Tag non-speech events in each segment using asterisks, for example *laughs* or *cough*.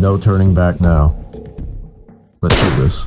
No turning back now. Let's do this.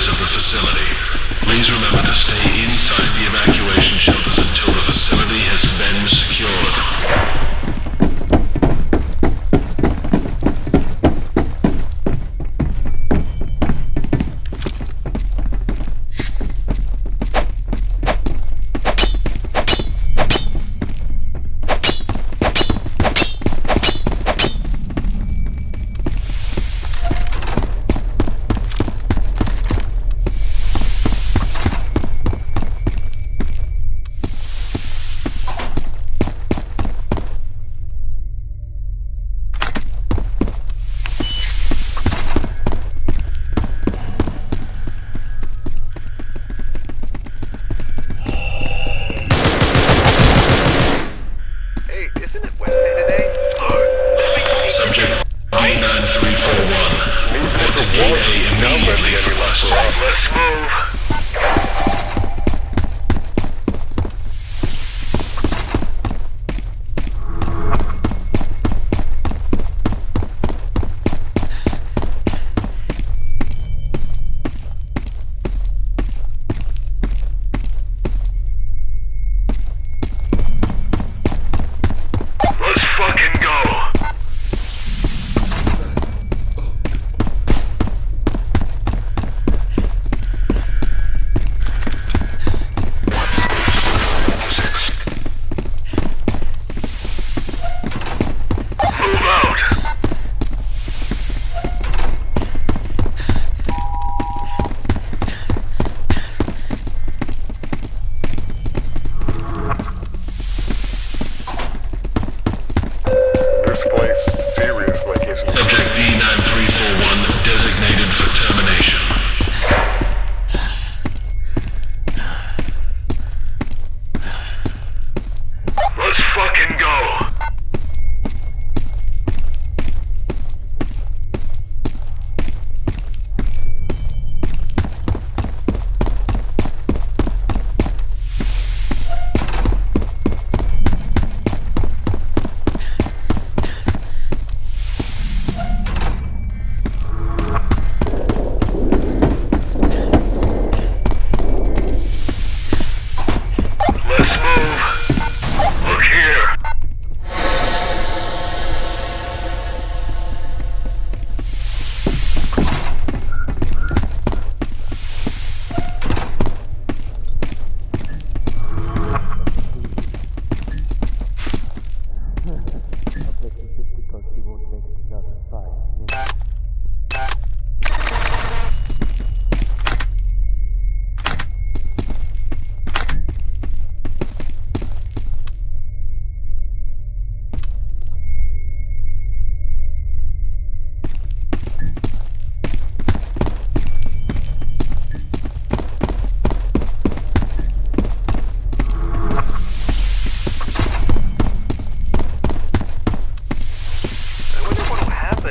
visitors of the facility. Please remember to stay inside the evacuation shelters until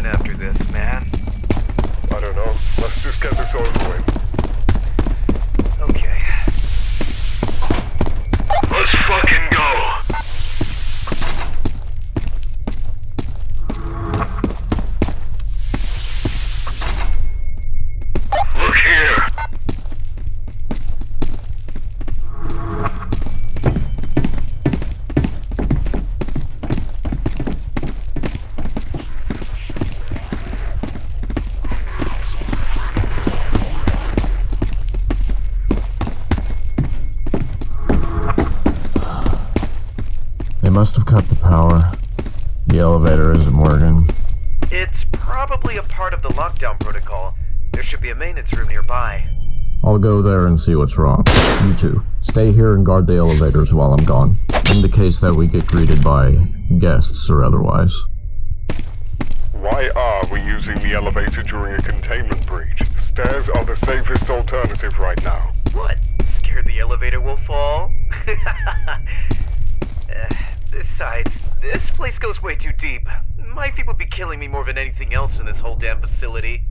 after this, man. I don't know. Let's just get this over with. The lockdown protocol. There should be a maintenance room nearby. I'll go there and see what's wrong. You two, stay here and guard the elevators while I'm gone. In the case that we get greeted by guests or otherwise. Why are we using the elevator during a containment breach? Stairs are the safest alternative right now. What? Scared the elevator will fall? *laughs* Uh, Besides, this place goes way too deep. My would be killing me more than anything else in this whole damn facility.